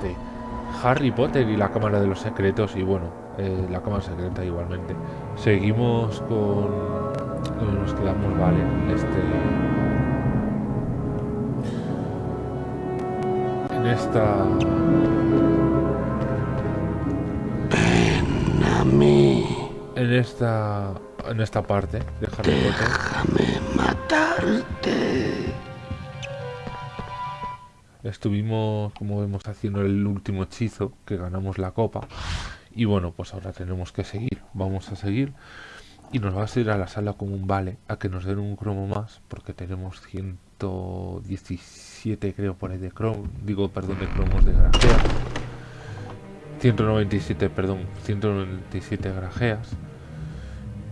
este Harry Potter y la Cámara de los Secretos y bueno, eh, la Cámara Secreta igualmente. Seguimos con... Nos quedamos, vale, este... En esta... Ven a mí. En esta... En esta parte de Harry Potter. Déjame matarte. Estuvimos, como vemos, haciendo el último hechizo, que ganamos la copa. Y bueno, pues ahora tenemos que seguir. Vamos a seguir. Y nos va a ir a la sala común, vale, a que nos den un cromo más, porque tenemos 117, creo, por ahí de cromo. Digo, perdón, de cromos de grajeas. 197, perdón, 197 grajeas.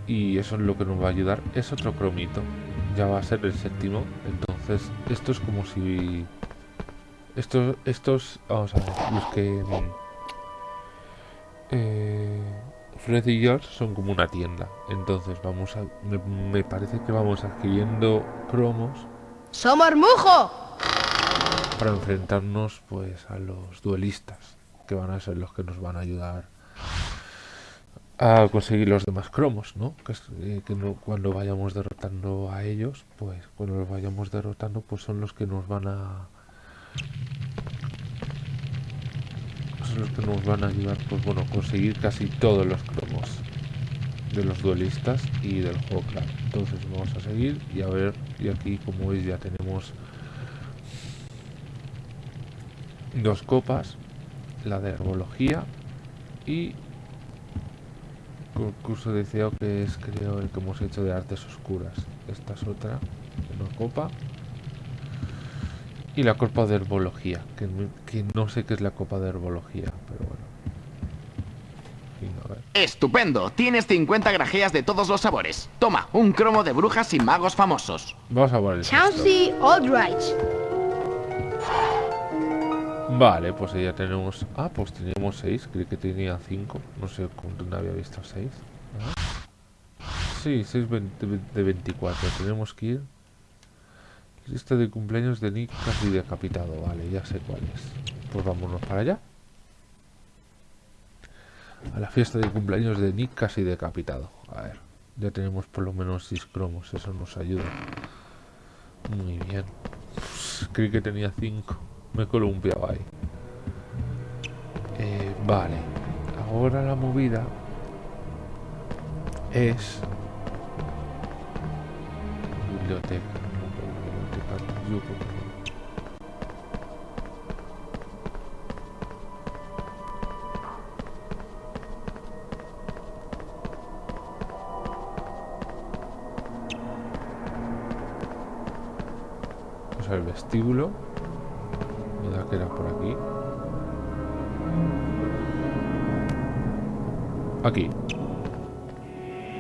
Y eso es lo que nos va a ayudar. Es otro cromito. Ya va a ser el séptimo. Entonces, esto es como si estos, estos, vamos a ver, los que... Eh, Fred y George son como una tienda. Entonces vamos a... Me, me parece que vamos adquiriendo cromos ¡Somos Mujo! para enfrentarnos pues a los duelistas. Que van a ser los que nos van a ayudar a conseguir los demás cromos, ¿no? Que, es, eh, que no, cuando vayamos derrotando a ellos, pues cuando los vayamos derrotando, pues son los que nos van a son los que nos van a ayudar pues bueno conseguir casi todos los cromos de los duelistas y del juego claro. entonces vamos a seguir y a ver y aquí como veis ya tenemos dos copas la de herbología y concurso de CEO que es creo el que hemos hecho de artes oscuras esta es otra una copa y la copa de herbología, que, que, no sé qué es la copa de herbología, pero bueno. Estupendo, tienes 50 grajeas de todos los sabores. Toma, un cromo de brujas y magos famosos. Vamos a por el Chauncey Aldrich. Vale, pues ya tenemos... Ah, pues teníamos 6, creí que tenía 5. No sé cuánto había visto 6. Sí, 6 de 24. Tenemos que ir Lista de cumpleaños de Nick casi decapitado. Vale, ya sé cuál es. Pues vámonos para allá. A la fiesta de cumpleaños de Nick casi decapitado. A ver, ya tenemos por lo menos 6 cromos. Eso nos ayuda. Muy bien. creí que tenía 5. Me he columpiado ahí. Eh, vale. Ahora la movida es biblioteca Vamos al vestíbulo. Me da que era por aquí. Aquí.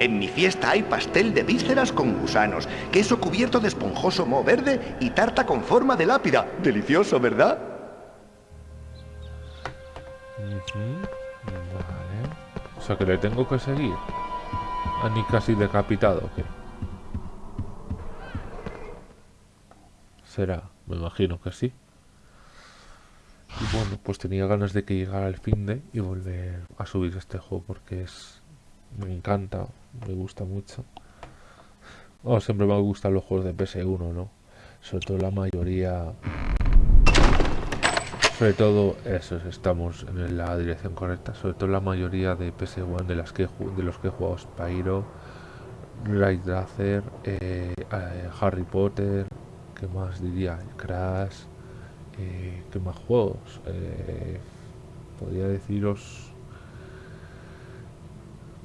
En mi fiesta hay pastel de vísceras con gusanos, queso cubierto de esponjoso moho verde y tarta con forma de lápida. Delicioso, ¿verdad? Vale. O sea que le tengo que seguir. A ni casi decapitado, ¿qué? Será, me imagino que sí. Y bueno, pues tenía ganas de que llegara el fin de y volver a subir este juego porque es me encanta, me gusta mucho. Oh, siempre me gustan los juegos de PS1, ¿no? Sobre todo la mayoría... Sobre todo, eso, estamos en la dirección correcta. Sobre todo la mayoría de PS1 de, las que, de los que he jugado Spyro, Ray eh, eh, Harry Potter, ¿qué más diría? Crash, eh, ¿qué más juegos? Eh, podría deciros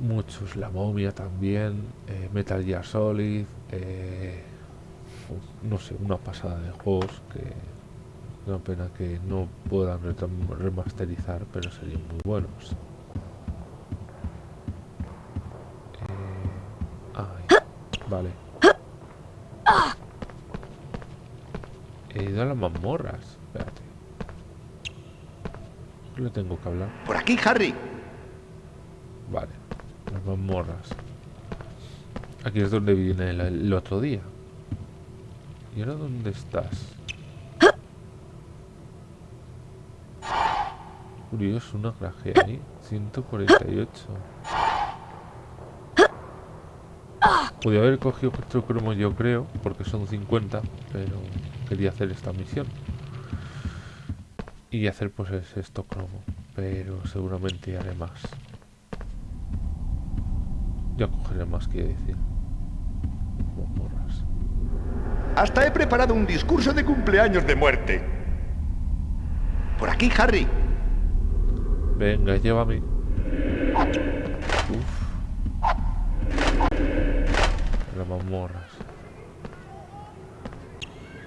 muchos, La Momia también, eh, Metal Gear Solid, eh, no sé, una pasada de juegos que una pena que no puedan remasterizar, pero serían muy buenos. Eh, ay, vale. He ido a las mazmorras, espérate. Le tengo que hablar. Por aquí, Harry. Vale las mazmorras. Aquí es donde viene el, otro día. ¿Y ahora dónde estás? Curioso, una grajea ahí. 148. Podría haber cogido otro cromo yo creo, porque son 50, pero quería hacer esta misión. Y hacer pues es esto cromo, pero seguramente haré más. Ya cogeré más, quiere decir. Morras. Hasta he preparado un discurso de cumpleaños de muerte. Por aquí, Harry. Venga, llévame. Uf. Las mazmorras.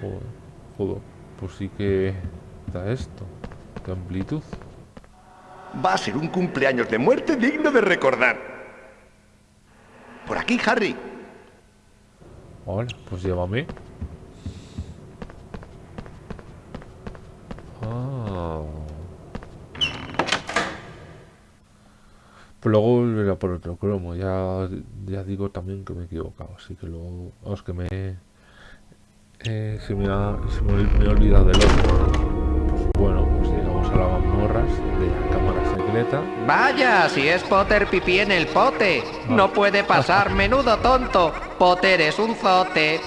Joder, joder. Pues sí que da esto. Qué amplitud. Va a ser un cumpleaños de muerte digno de recordar. Por aquí, Harry. Vale, pues llévame. Ah. Pues luego volveré por otro cromo. Ya, ya digo también que me he equivocado. Así que luego. Vamos, que me. Eh, se me ha, he olvidado del otro. Bueno, pues llegamos a las mazmorras de Vaya, si es Potter pipí en el pote. No puede pasar, menudo tonto. Potter es un zote.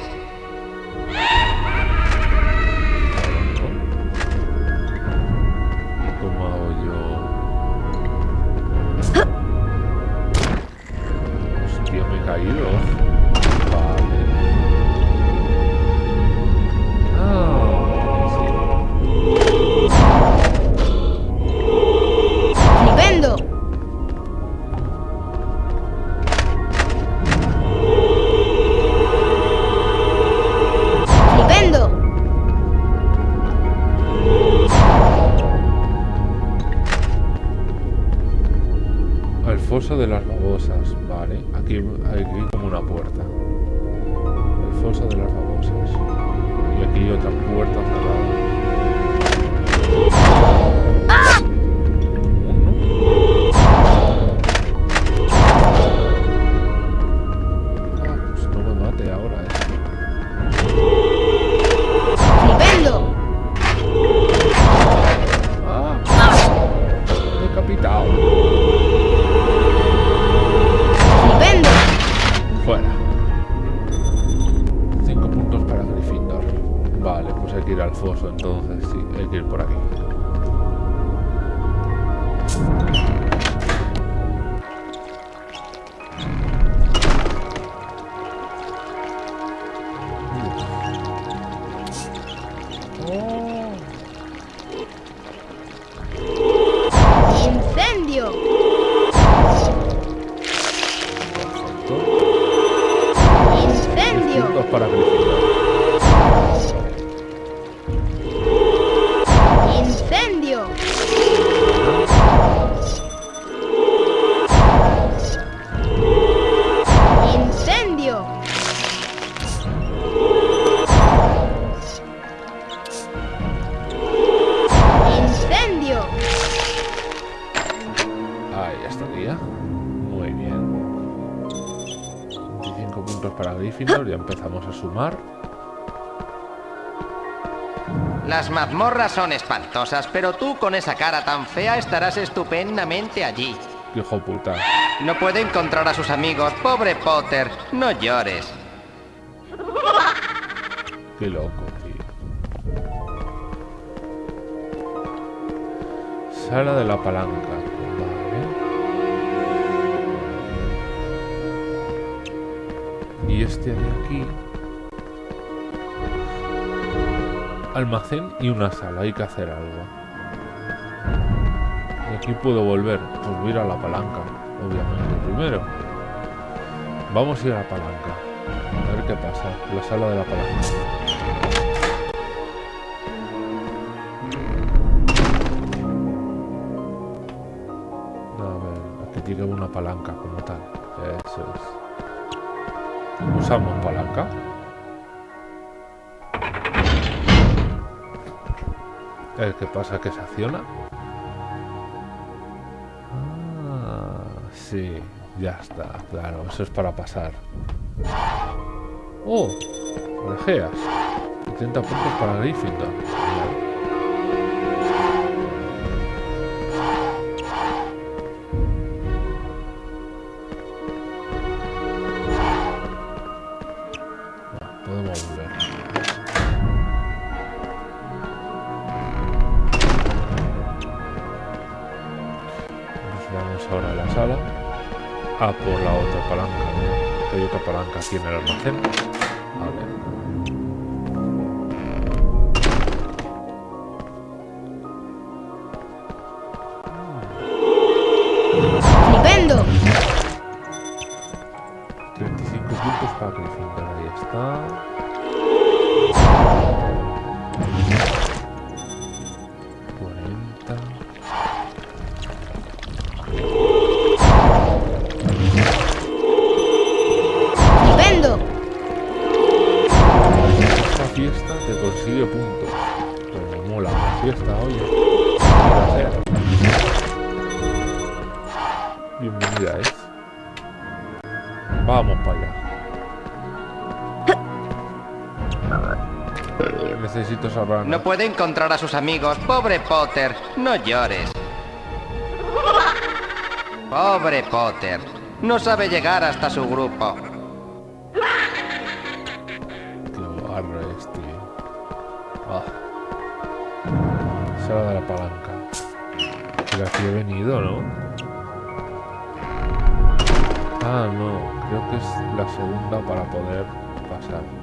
Sumar. Las mazmorras son espantosas, pero tú con esa cara tan fea estarás estupendamente allí. Hijo puta. No puede encontrar a sus amigos. Pobre Potter, no llores. Qué loco, tío. Sala de la palanca. Vale. Y este de aquí. Almacén y una sala. Hay que hacer algo. Y aquí puedo volver. Pues ir a la palanca. Obviamente primero. Vamos a ir a la palanca. A ver qué pasa. La sala de la palanca. Una palanca como tal. Eso es. Usamos qué pasa, que se acciona. Ah, sí, ya está, claro, eso es para pasar. Oh, orejeas. 70 puntos para Gryffindor. En el almacén. Puede encontrar a sus amigos. Pobre Potter, no llores. Pobre Potter, no sabe llegar hasta su grupo. Qué. Ah. Sala de la palanca. Pero aquí he venido, ¿no? Ah, no. Creo que es la segunda para poder pasar.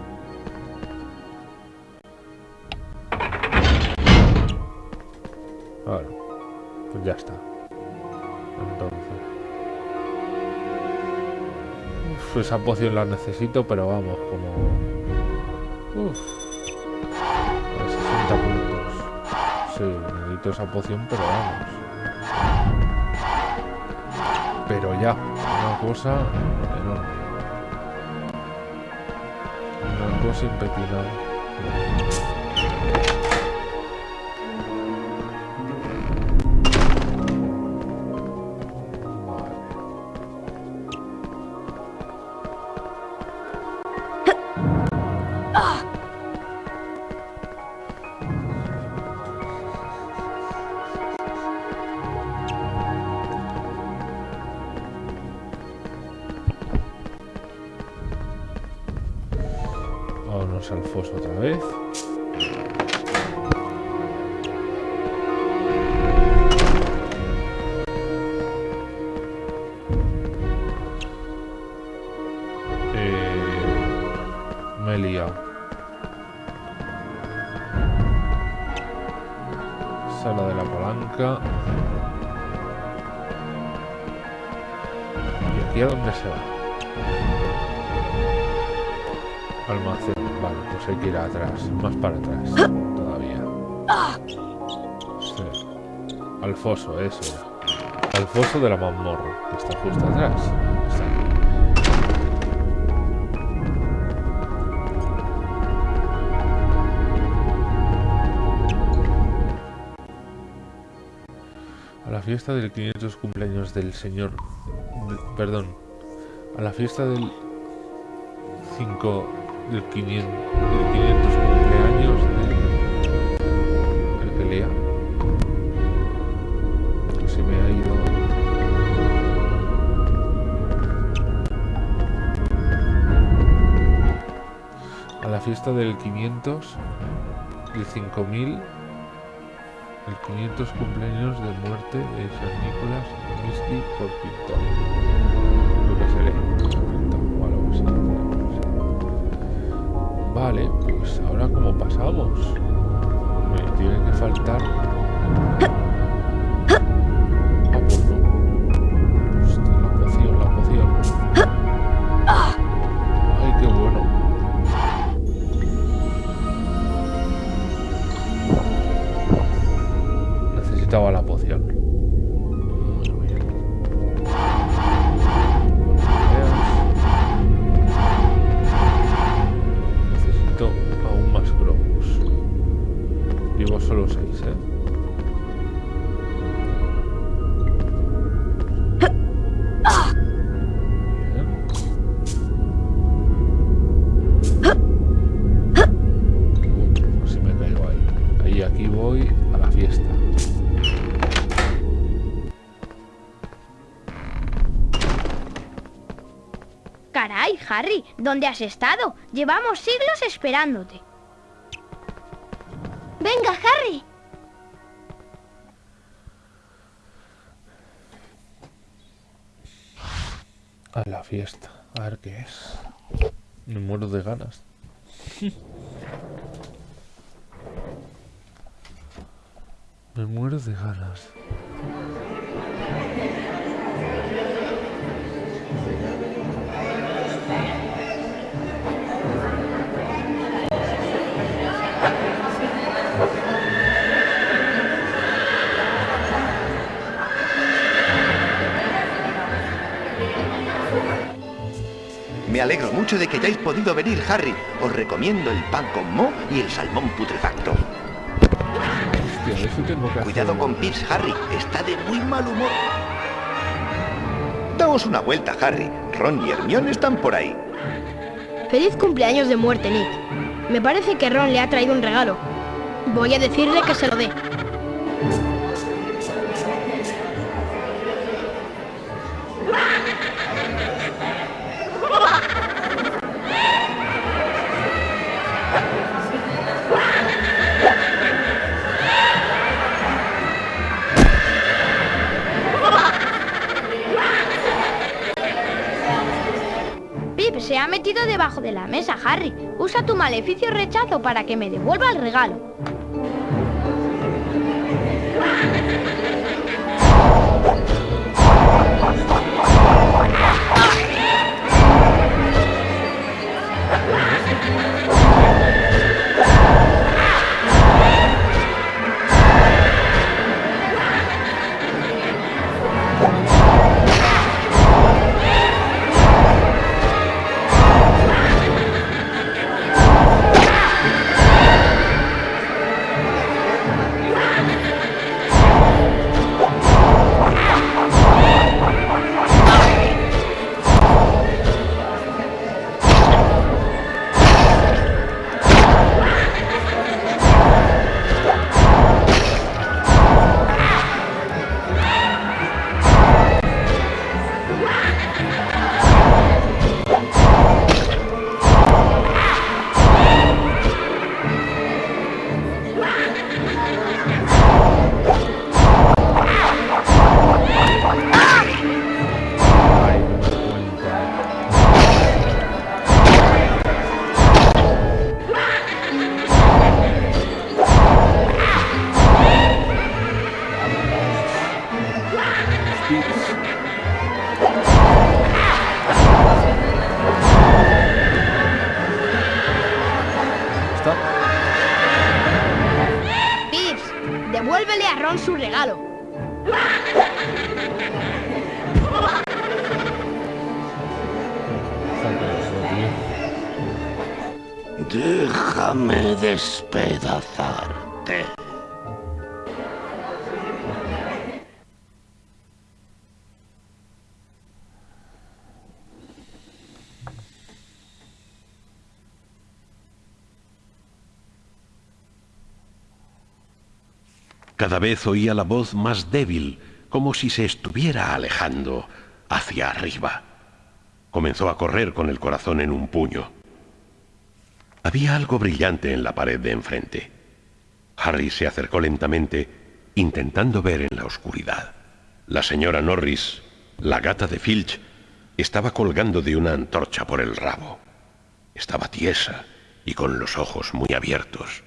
Claro. Pues ya está. Entonces. Uf, esa poción la necesito, pero vamos, como... Uf. A 60 puntos. Sí, necesito esa poción, pero vamos. Pero ya, una cosa enorme. Una cosa impepinada. Al foso, eso. Al foso de la mazmorra, que está justo atrás. Está. A la fiesta del 500 cumpleaños del señor... de- perdón. A la fiesta del 5 del 500, del 500 cumpleaños de del 500 el 5000 el 500 cumpleaños de muerte de San Nicolás Misty por pintor lo que se lee pintor o algo así, no sé. Vale, pues ahora cómo pasamos. Me tiene que faltar. Harry, ¿dónde has estado? Llevamos siglos esperándote. Venga, Harry. A la fiesta. A ver qué es. Me muero de ganas. Me muero de ganas. Me alegro mucho de que hayáis podido venir, Harry. Os recomiendo el pan con mo y el salmón putrefacto. Cuidado con Pips, Harry. Está de muy mal humor. Daos una vuelta, Harry. Ron y Hermione están por ahí. Feliz cumpleaños de muerte, Nick. Me parece que Ron le ha traído un regalo. Voy a decirle que se lo dé. Ha metido debajo de la mesa, Harry. Usa tu maleficio rechazo para que me devuelva el regalo. Devuélvele a Ron su regalo. Déjame despedazarte. Cada vez oía la voz más débil, como si se estuviera alejando hacia arriba. Comenzó a correr con el corazón en un puño. Había algo brillante en la pared de enfrente. Harry se acercó lentamente, intentando ver en la oscuridad. La señora Norris, la gata de Filch, estaba colgando de una antorcha por el rabo. Estaba tiesa y con los ojos muy abiertos.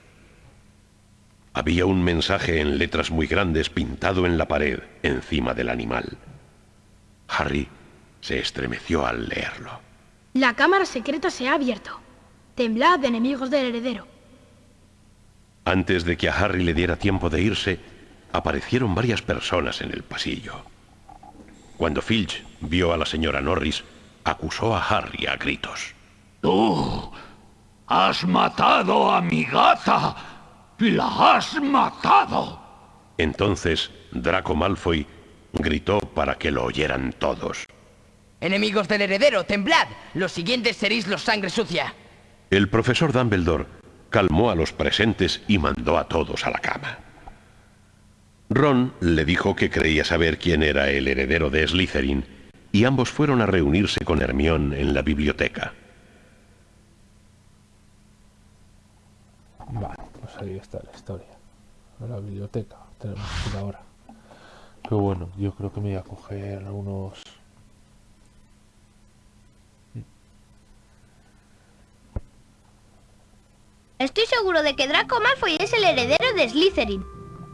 Había un mensaje en letras muy grandes pintado en la pared, encima del animal. Harry se estremeció al leerlo. La cámara secreta se ha abierto. Temblad, enemigos del heredero. Antes de que a Harry le diera tiempo de irse, aparecieron varias personas en el pasillo. Cuando Filch vio a la señora Norris, acusó a Harry a gritos. Tú has matado a mi gata. La has matado. Entonces Draco Malfoy gritó para que lo oyeran todos. Enemigos del heredero, temblad. Los siguientes seréis los sangre sucia. El profesor Dumbledore calmó a los presentes y mandó a todos a la cama. Ron le dijo que creía saber quién era el heredero de Slytherin y ambos fueron a reunirse con Hermión en la biblioteca. Vale, ahí está la historia. La biblioteca tenemos que ir ahora. Pero bueno, yo creo que me voy a coger unos... Estoy seguro de que Draco Malfoy es el heredero de Slytherin.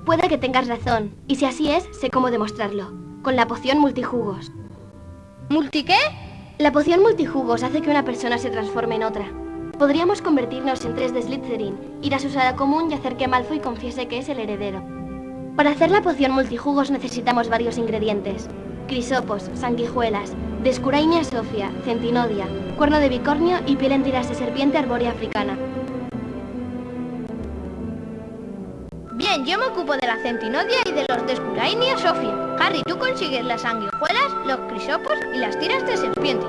Puede que tengas razón, y si así es, sé cómo demostrarlo. Con la poción multijugos. ¿Multi qué? La poción multijugos hace que una persona se transforme en otra. Podríamos convertirnos en tres de Slytherin, ir a su sala común y hacer que Malfoy confiese que es el heredero. Para hacer la poción multijugos necesitamos varios ingredientes. Crisopos, sanguijuelas, descurainia sofia, centinodia, cuerno de bicornio y piel en tiras de serpiente arbórea africana. Bien, yo me ocupo de la centinodia y de los descurainia sofia. Harry, tú consigues las sanguijuelas, los crisopos y las tiras de serpiente.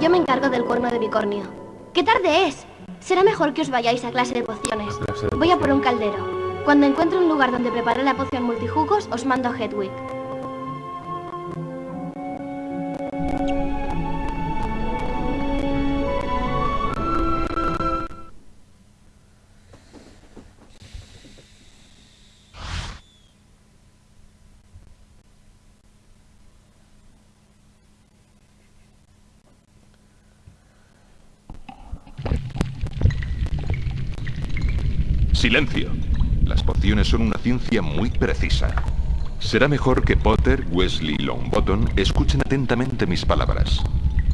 Yo me encargo del cuerno de bicornio. ¡Qué tarde es! Será mejor que os vayáis a clase de pociones. clase de Voy a por un caldero. Cuando encuentre un lugar donde preparar la poción multijugos, os mando a Hedwig. Silencio. Las pociones son una ciencia muy precisa. Será mejor que Potter, Wesley y Longbottom escuchen atentamente mis palabras.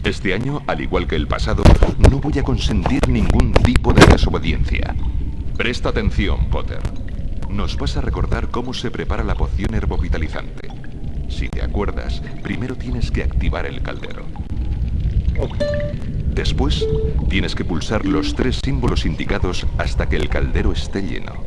Este año, al igual que el pasado, no voy a consentir ningún tipo de desobediencia. Presta atención, Potter. Nos vas a recordar cómo se prepara la poción herbovitalizante. Si te acuerdas, primero tienes que activar el caldero. Después, tienes que pulsar los tres símbolos indicados hasta que el caldero esté lleno.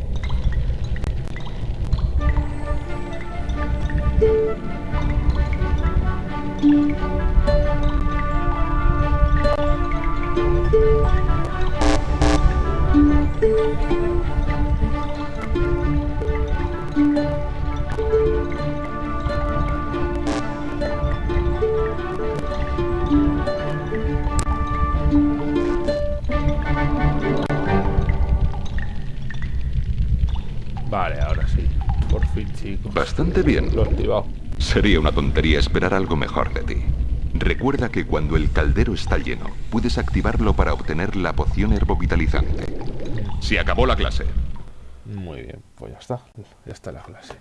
Sería una tontería esperar algo mejor de ti. Recuerda que cuando el caldero está lleno, puedes activarlo para obtener la poción herbovitalizante. Se acabó la clase. Muy bien, pues ya está. Ya está la clase.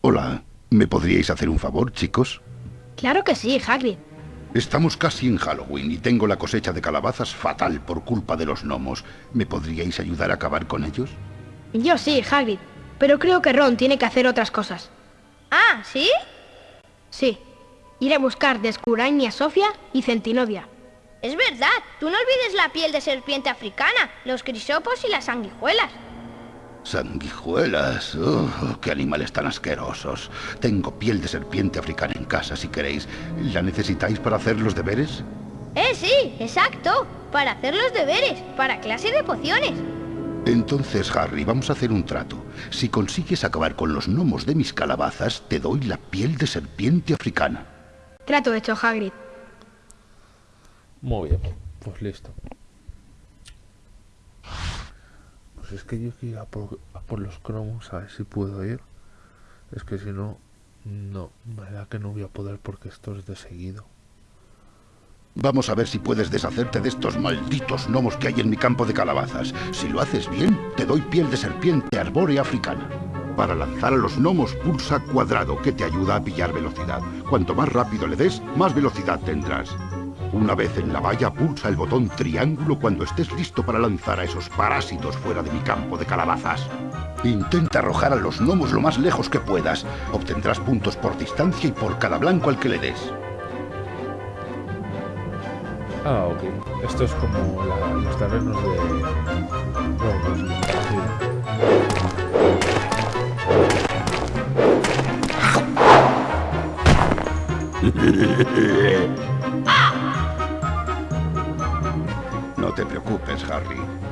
Hola, ¿me podríais hacer un favor, chicos? Claro que sí, Hagrid. Estamos casi en Halloween y tengo la cosecha de calabazas fatal por culpa de los gnomos. ¿Me podríais ayudar a acabar con ellos? Yo sí, Hagrid. Pero creo que Ron tiene que hacer otras cosas. Ah, ¿sí? Sí. Ir a buscar Descurainia Sofia y Centinodia. Es verdad. Tú no olvides la piel de serpiente africana, los crisopos y las sanguijuelas. Sanguijuelas. Oh, ¡Qué animales tan asquerosos! Tengo piel de serpiente africana en casa, si queréis. ¿La necesitáis para hacer los deberes? Eh, sí, exacto. Para hacer los deberes, para clase de pociones. Entonces, Harry, vamos a hacer un trato. Si consigues acabar con los gnomos de mis calabazas, te doy la piel de serpiente africana. Trato hecho, Hagrid. Muy bien, pues listo. Pues es que yo quiero a por los cromos a ver si puedo ir. Es que si no, no, me da que no voy a poder porque esto es de seguido. Vamos a ver si puedes deshacerte de estos malditos gnomos que hay en mi campo de calabazas. Si lo haces bien, te doy piel de serpiente arbórea africana. Para lanzar a los gnomos, pulsa cuadrado, que te ayuda a pillar velocidad. Cuanto más rápido le des, más velocidad tendrás. Una vez en la valla, pulsa el botón triángulo cuando estés listo para lanzar a esos parásitos fuera de mi campo de calabazas. Intenta arrojar a los gnomos lo más lejos que puedas. Obtendrás puntos por distancia y por cada blanco al que le des. Ah, ok. Esto es como la- los terrenos de... Sí.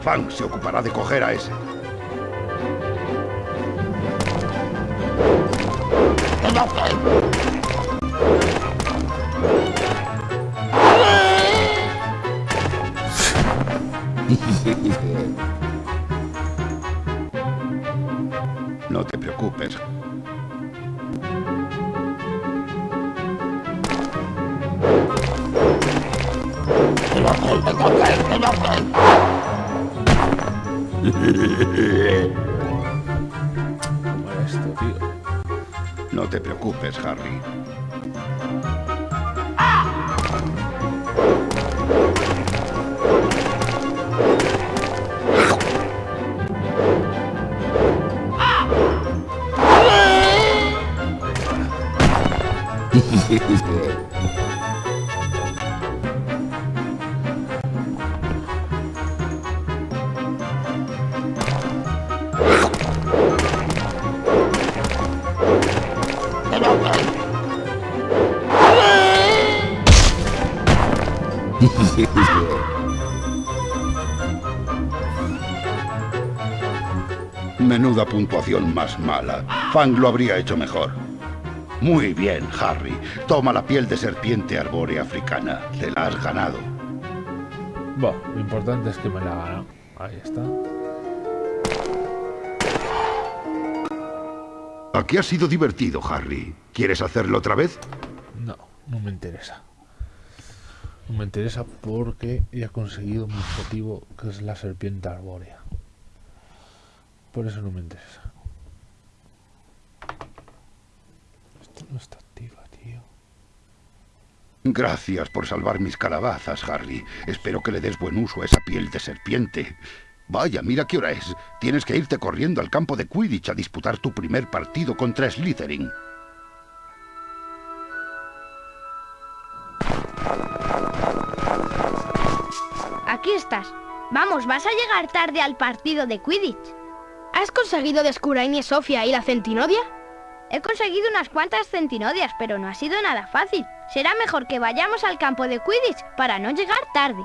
Fang se ocupará de coger a ese. Puntuación más mala. Fang lo habría hecho mejor. Muy bien, Harry. Toma la piel de serpiente arbórea africana. Te la has ganado. Bueno, lo importante es que me la ha ganado. Ahí está. Aquí ha sido divertido, Harry. ¿Quieres hacerlo otra vez? No, no me interesa. No me interesa porque he conseguido mi objetivo, que es la serpiente arbórea. Por eso no me interesa. Esto no está activa, tío. Gracias por salvar mis calabazas, Harry. Espero que le des buen uso a esa piel de serpiente. Vaya, mira qué hora es. Tienes que irte corriendo al campo de Quidditch a disputar tu primer partido contra Slytherin. Aquí estás. Vamos, vas a llegar tarde al partido de Quidditch. ¿Has conseguido Descurain Sofia y la Centinodia? He conseguido unas cuantas centinodias, pero no ha sido nada fácil. Será mejor que vayamos al campo de Quidditch para no llegar tarde.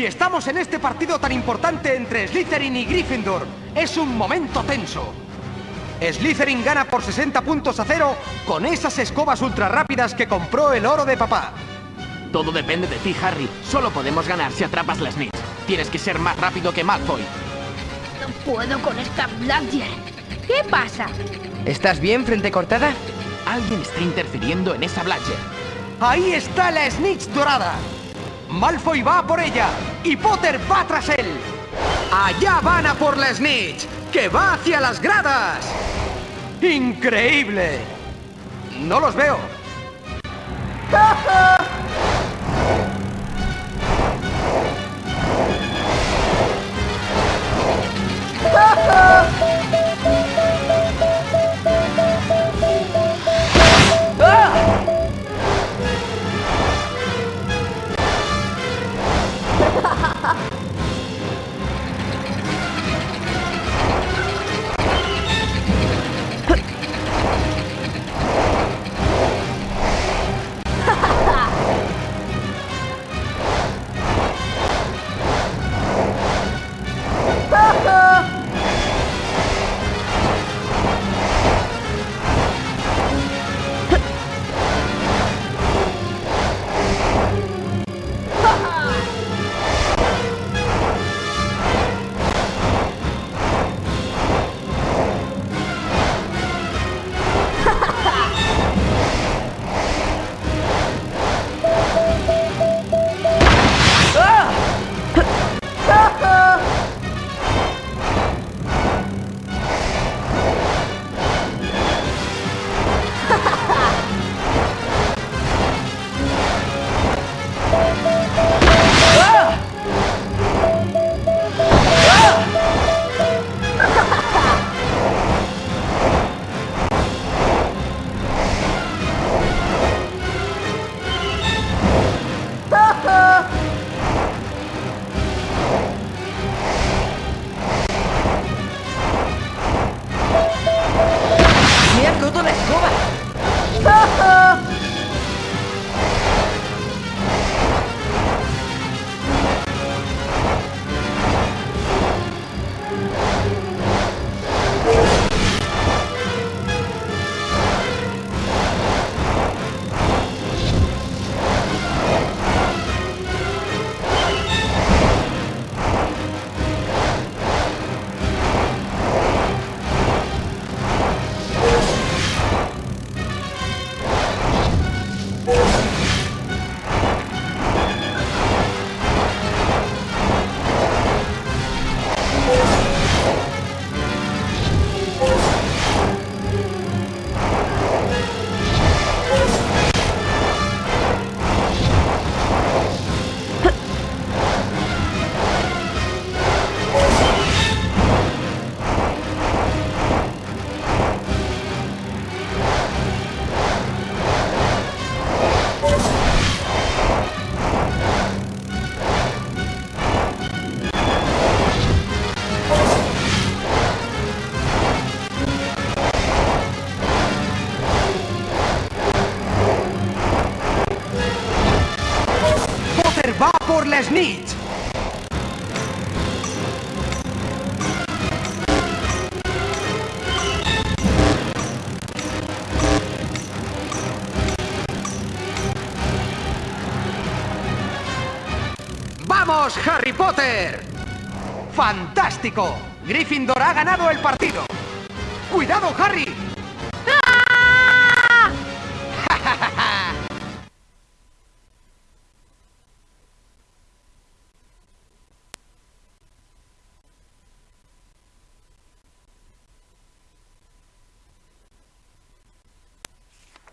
Y estamos en este partido tan importante entre Slytherin y Gryffindor. Es un momento tenso. Slytherin gana por 60 puntos a cero con esas escobas ultra rápidas que compró el oro de papá. Todo depende de ti, Harry. Solo podemos ganar si atrapas la snitch. Tienes que ser más rápido que Malfoy. No puedo con esta Bladger. ¿Qué pasa? ¿Estás bien, frente cortada? Alguien está interfiriendo en esa Bladger. Ahí está la snitch dorada. Malfoy va por ella y Potter va tras él. Allá van a por la snitch, que va hacia las gradas. ¡Increíble! No los veo. ¡Fantástico! Gryffindor ha ganado el partido. ¡Cuidado, Harry!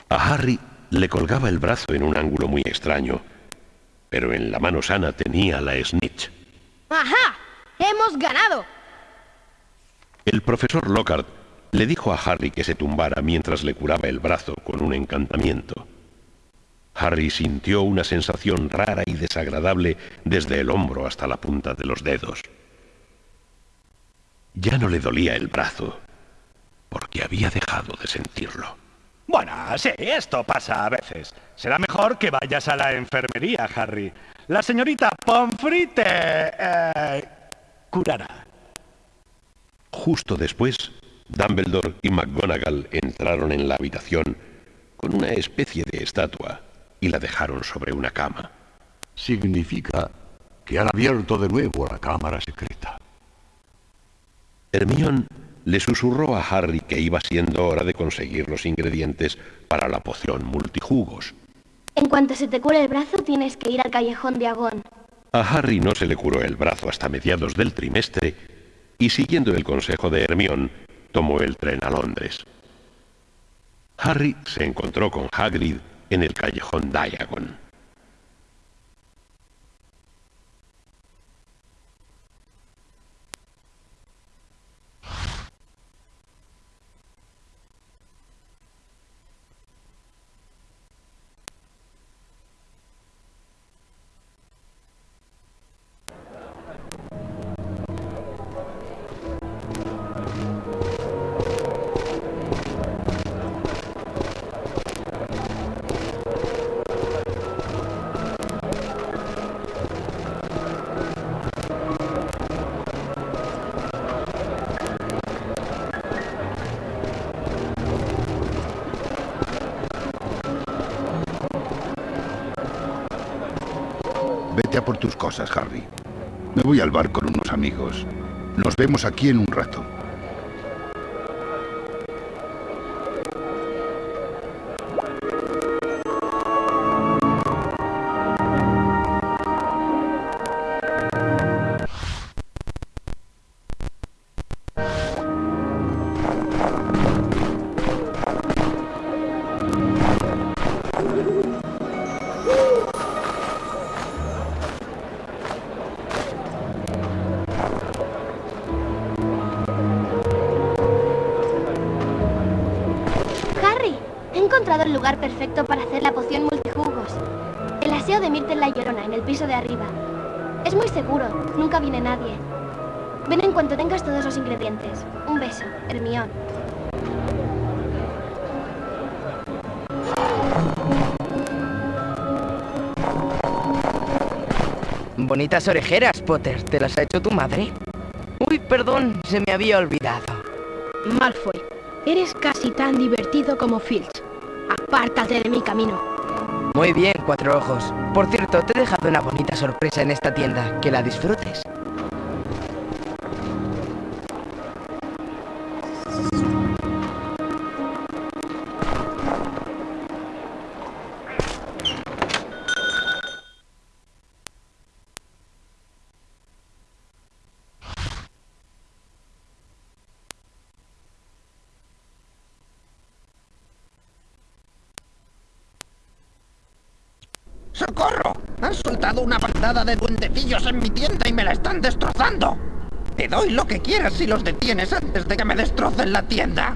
A Harry le colgaba el brazo en un ángulo muy extraño, pero en la mano sana tenía la snitch. ¡Ajá! ¡Hemos ganado! El profesor Lockhart le dijo a Harry que se tumbara mientras le curaba el brazo con un encantamiento. Harry sintió una sensación rara y desagradable desde el hombro hasta la punta de los dedos. Ya no le dolía el brazo, porque había dejado de sentirlo. Bueno, sí, esto pasa a veces. Será mejor que vayas a la enfermería, Harry. La señorita Pomfrey te... Eh, curará. Justo después, Dumbledore y McGonagall entraron en la habitación con una especie de estatua y la dejaron sobre una cama. Significa que han abierto de nuevo la cámara secreta. Hermione le susurró a Harry que iba siendo hora de conseguir los ingredientes para la poción multijugos. En cuanto se te cure el brazo, tienes que ir al callejón de Agón. A Harry no se le curó el brazo hasta mediados del trimestre y siguiendo el consejo de Hermione, tomó el tren a Londres. Harry se encontró con Hagrid en el callejón Diagon. Vete a por tus cosas, Harry. Me voy al bar con unos amigos. Nos vemos aquí en un rato. Nadie. Ven en cuanto tengas todos los ingredientes. Un beso, Hermión. Bonitas orejeras, Potter. ¿Te las ha hecho tu madre? Uy, perdón, se me había olvidado. Malfoy, eres casi tan divertido como Filch. Apártate de mi camino. Muy bien, cuatro ojos. Por cierto, te he dejado una bonita sorpresa en esta tienda. Que la disfrutes. ¡Socorro! Han soltado una bandada de duendecillos en mi tienda y me la están destrozando. Te doy lo que quieras si los detienes antes de que me destrocen la tienda.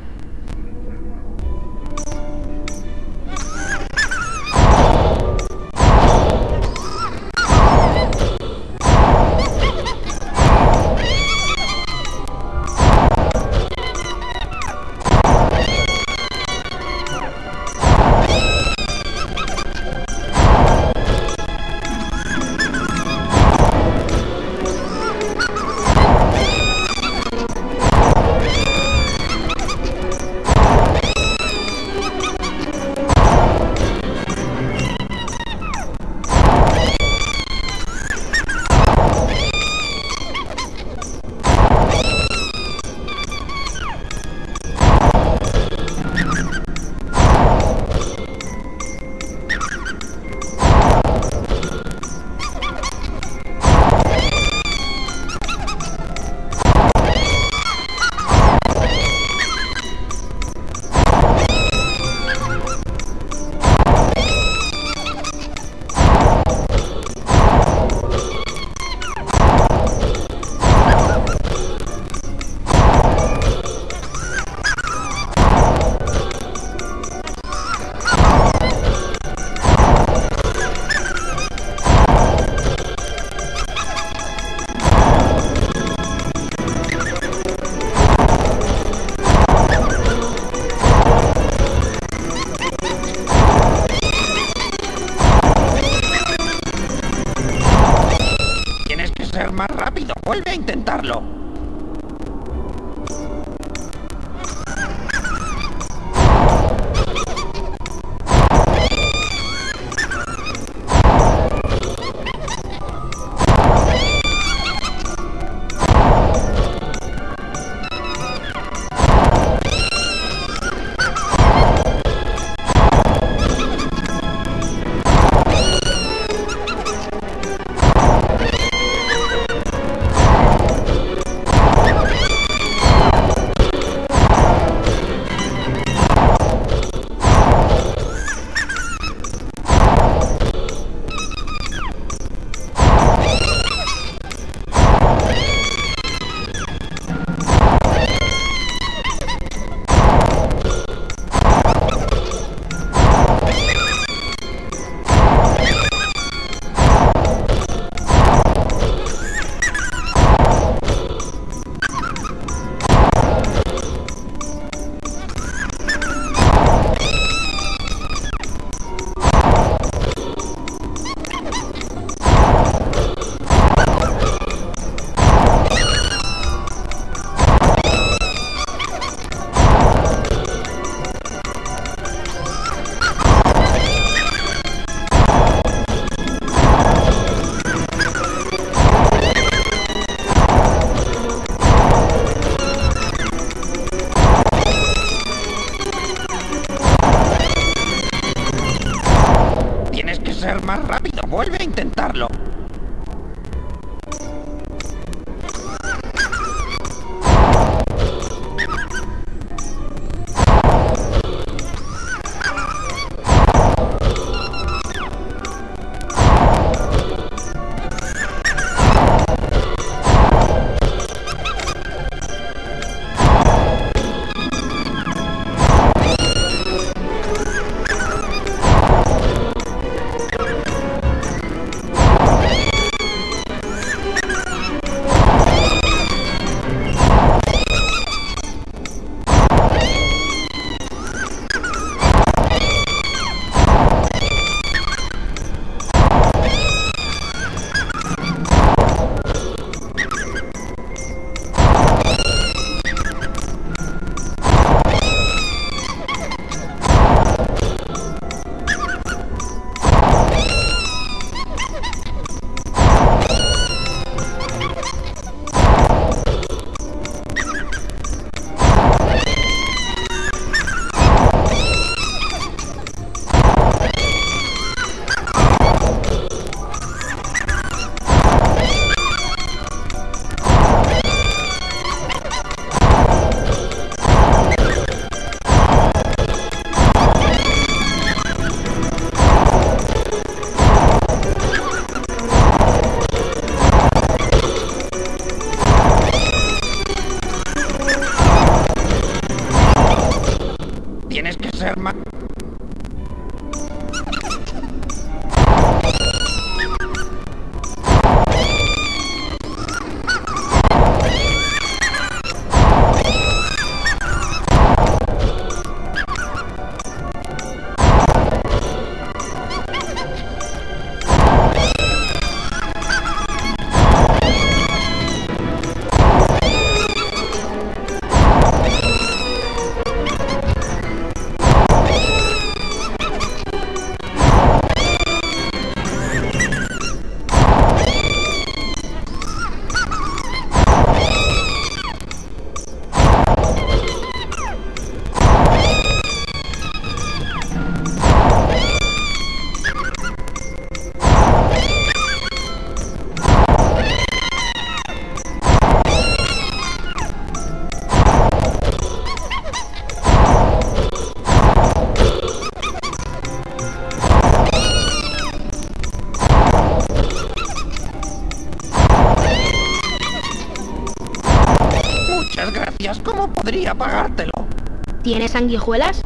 Sanguijuelas?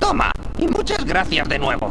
Toma, y muchas gracias de nuevo.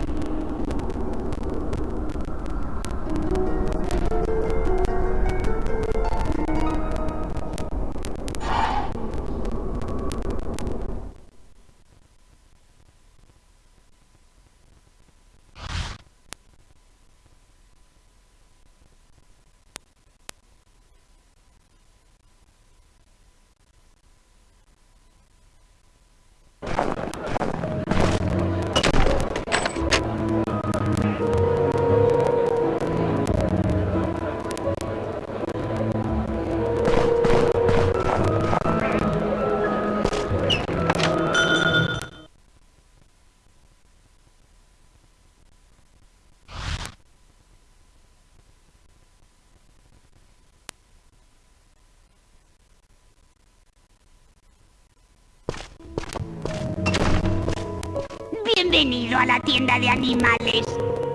Bienvenido a la tienda de animales.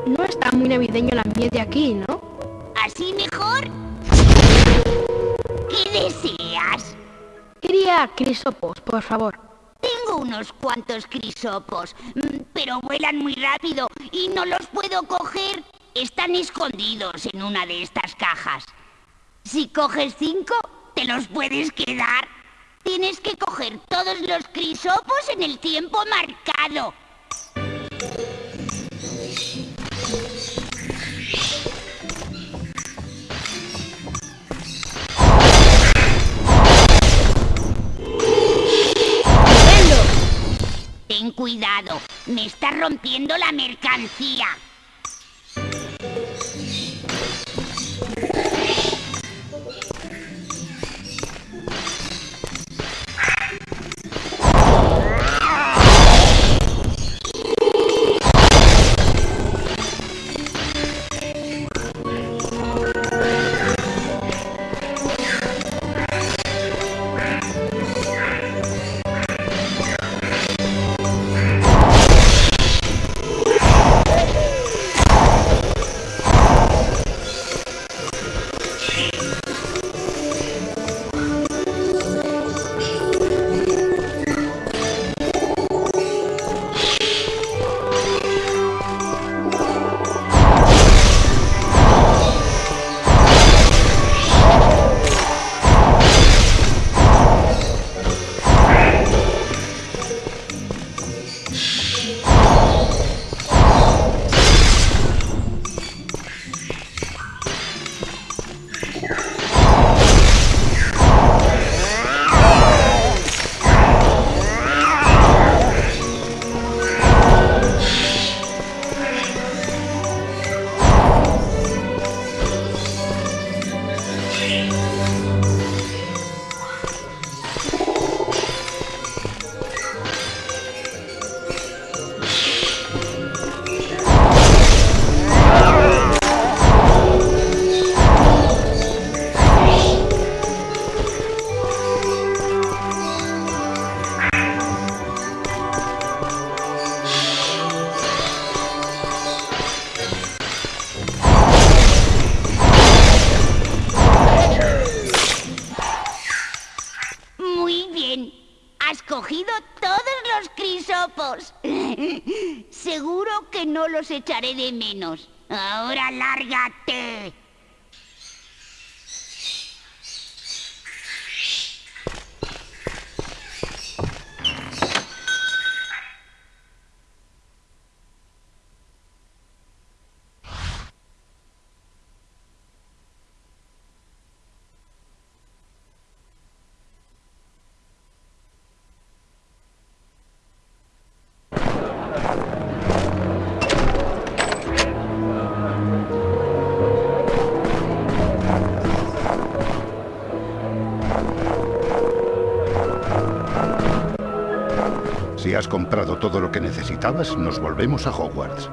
No está muy navideño el ambiente aquí, ¿no? ¿Así mejor? ¿Qué deseas? Quería crisopos, por favor. Tengo unos cuantos crisopos, mm, pero vuelan muy rápido y no los puedo coger. Están escondidos en una de estas cajas. Si coges cinco, te los puedes quedar. Tienes que coger todos los crisopos en el tiempo marcado. Cuidado, me está rompiendo la mercancía. De menos. Necesitabas, nos volvemos a Hogwarts.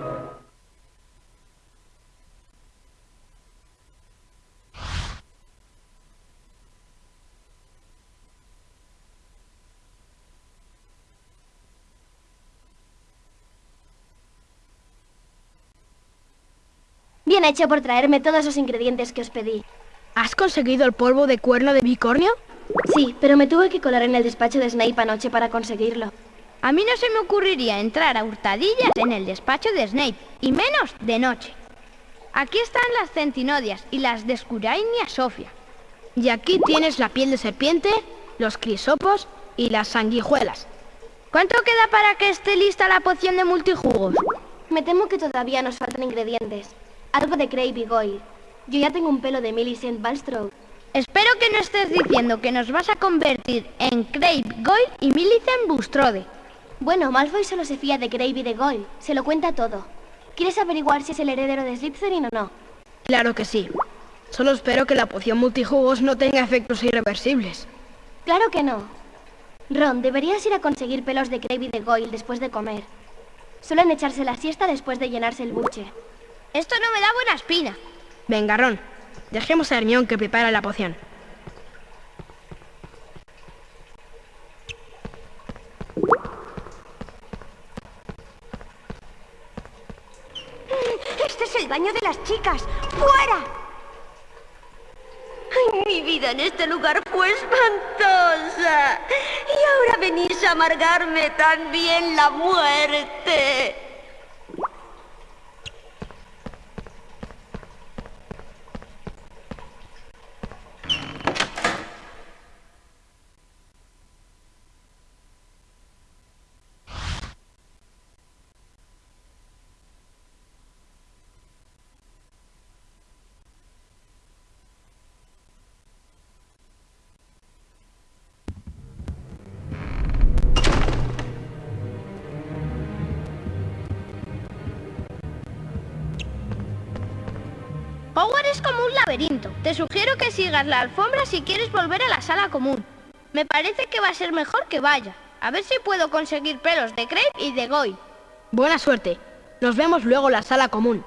Bien hecho por traerme todos los ingredientes que os pedí. ¿Has conseguido el polvo de cuerno de bicornio? Sí, pero me tuve que colar en el despacho de Snape anoche para conseguirlo. A mí no se me ocurriría entrar a hurtadillas en el despacho de Snape, y menos de noche. Aquí están las centinodias y las de Scurainia Sofia. Y aquí tienes la piel de serpiente, los crisopos y las sanguijuelas. ¿Cuánto queda para que esté lista la poción de multijugos? Me temo que todavía nos faltan ingredientes. Algo de Crave y Goyle. Yo ya tengo un pelo de Millicent Balstroke. Espero que no estés diciendo que nos vas a convertir en Crave, Goyle y Millicent Bustrode. Bueno, Malfoy solo se fía de Crave y de Goyle. Se lo cuenta todo. ¿Quieres averiguar si es el heredero de Slytherin o no? Claro que sí. Solo espero que la poción multijugos no tenga efectos irreversibles. Claro que no. Ron, deberías ir a conseguir pelos de Crave y de Goyle después de comer. Suelen echarse la siesta después de llenarse el buche. Esto no me da buena espina. Venga, Ron. Dejemos a Hermione que prepara la poción. Baño de las chicas. ¡Fuera! Mi vida en este lugar fue espantosa. Y ahora venís a amargarme también la muerte. Hogwarts es como un laberinto. Te sugiero que sigas la alfombra si quieres volver a la sala común. Me parece que va a ser mejor que vaya. A ver si puedo conseguir pelos de Crepe y de Goy. Buena suerte. Nos vemos luego en la sala común.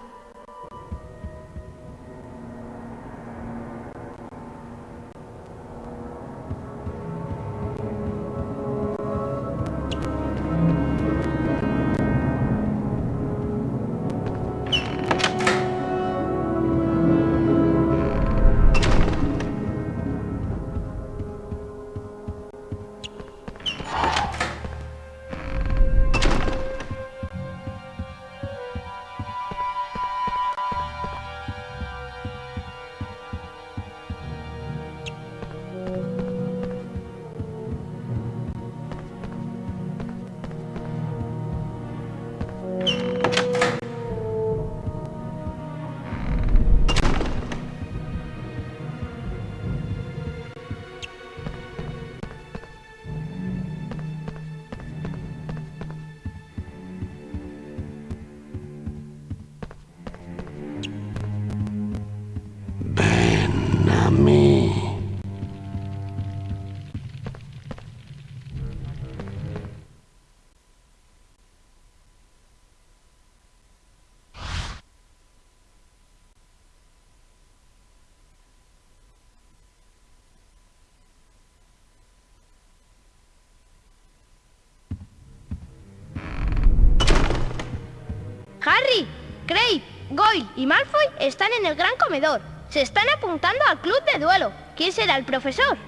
Harry, Craig, Goyle y Malfoy están en el gran comedor. Se están apuntando al club de duelo. ¿Quién será el profesor?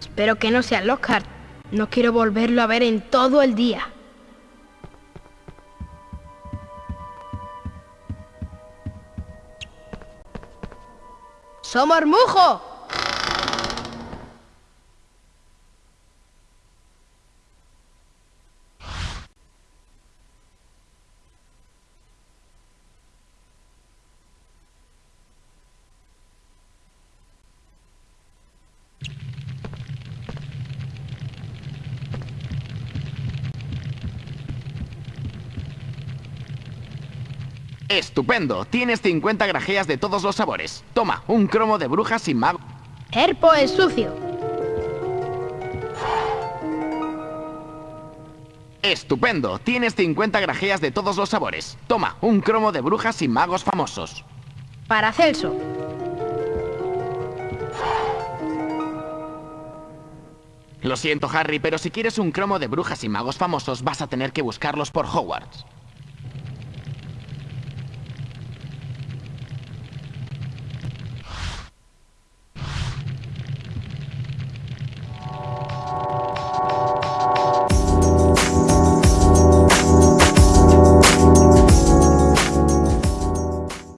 Espero que no sea Lockhart. No quiero volverlo a ver en todo el día. ¡Somos Mujo! Estupendo. Tienes 50 grajeas de todos los sabores. Toma, un cromo de brujas y mago. Herpo es sucio. Estupendo. Tienes 50 grajeas de todos los sabores. Toma, un cromo de brujas y magos famosos. Para Celso. Lo siento, Harry, pero si quieres un cromo de brujas y magos famosos, vas a tener que buscarlos por Hogwarts.